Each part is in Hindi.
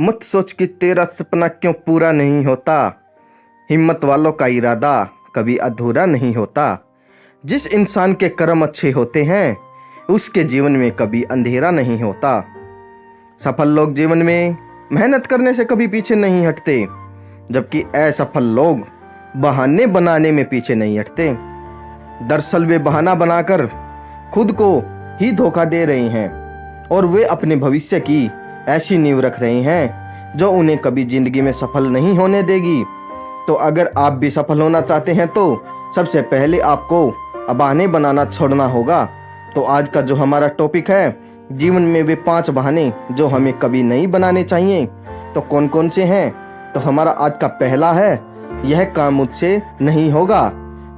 मत सोच कि तेरा सपना क्यों पूरा नहीं होता। हिम्मत वालों का इरादा कभी अधूरा नहीं होता। जिस इंसान के कर्म अच्छे होते हैं, उसके जीवन में कभी अंधेरा नहीं होता। सफल लोग जीवन में मेहनत करने से कभी पीछे नहीं हटते, जबकि असफल लोग बहाने बनाने में पीछे नहीं हटते। दरअसल वे बहाना बनाकर खुद को ही धोखा दे रहे हैं, और वे अपने भविष्य की ऐसी नींव रख रहे हैं जो उन्हें कभी ज़िंदगी में सफल नहीं होने देगी। तो अगर आप भी सफल होना चाहते हैं तो सबसे पहले आपको बहाने बनाना छोड़ना होगा। तो आज का जो हमारा टॉपिक है, जीवन में वे पाँच बहाने जो हमें कभी नहीं बनाने चाहिए। तो कौन कौन से हैं? तो हमारा आज का पहला है, यह काम मुझसे नहीं होगा।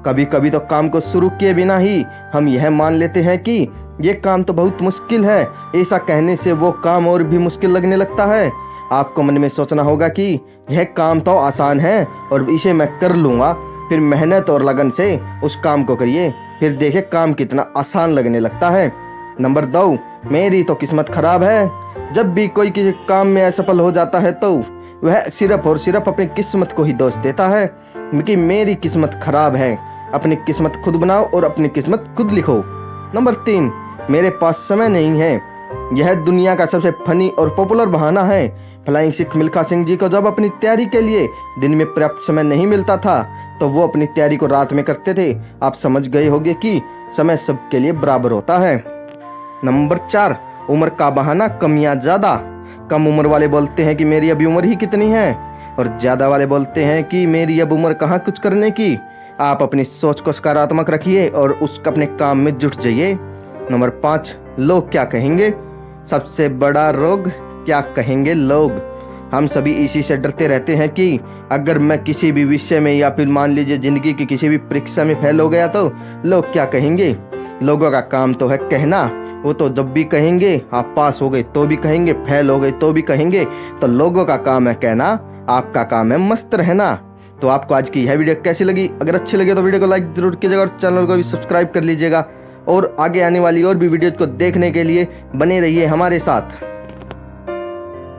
कभी कभी तो काम को शुरू किए बिना ही हम यह मान लेते हैं कि ये काम तो बहुत मुश्किल है। ऐसा कहने से वो काम और भी मुश्किल लगने लगता है। आपको मन में सोचना होगा कि यह काम तो आसान है और इसे मैं कर लूँगा। फिर मेहनत और लगन से उस काम को करिए। फिर देखे काम कितना आसान लगने लगता है। नंबर दो, मेरी तो किस्मत खराब है। जब भी कोई किसी काम में असफल हो जाता है तो वह सिर्फ़ और सिर्फ़ अपनी किस्मत को ही दोष देता है क्योंकि मेरी किस्मत खराब है। अपनी किस्मत खुद बनाओ और अपनी किस्मत खुद लिखो। नंबर तीन, मेरे पास समय नहीं है। यह दुनिया का सबसे फनी और पॉपुलर बहाना है। फ्लाइंग सिख मिल्खा सिंह जी को जब अपनी तैयारी के लिए दिन में पर्याप्त समय नहीं मिलता था तो वो अपनी तैयारी को रात में करते थे। आप समझ गए होंगे कि समय सबके लिए बराबर होता है। नंबर चार, उम्र का बहाना कमियाँ ज़्यादा। कम उम्र वाले बोलते हैं कि मेरी अभी उम्र ही कितनी है? और ज़्यादा वाले बोलते हैं कि मेरी अब उम्र कहाँ कुछ करने की? आप अपनी सोच को सकारात्मक रखिए और उस अपने काम में जुट जाइए। नंबर पाँच, लोग क्या कहेंगे? सबसे बड़ा रोग क्या कहेंगे लोग? हम सभी इसी से डरते रहते हैं कि अगर मैं किसी भी विषय में या फिर मान लीजिए ज़िंदगी की किसी भी परीक्षा में फेल हो गया तो लोग क्या कहेंगे? लोगों का काम तो है कहना, वो तो जब भी कहेंगे, आप पास हो गए तो भी कहेंगे, फेल हो गए तो भी कहेंगे तो लोगों का काम है कहना, आपका काम है मस्त रहना। तो आपको आज की यह वीडियो कैसी लगी? अगर अच्छी लगे तो वीडियो को लाइक ज़रूर कीजिएगा और चैनल को भी सब्सक्राइब कर लीजिएगा। और आगे आने वाली और भी वीडियोज़ को देखने के लिए बने रहिए हमारे साथ।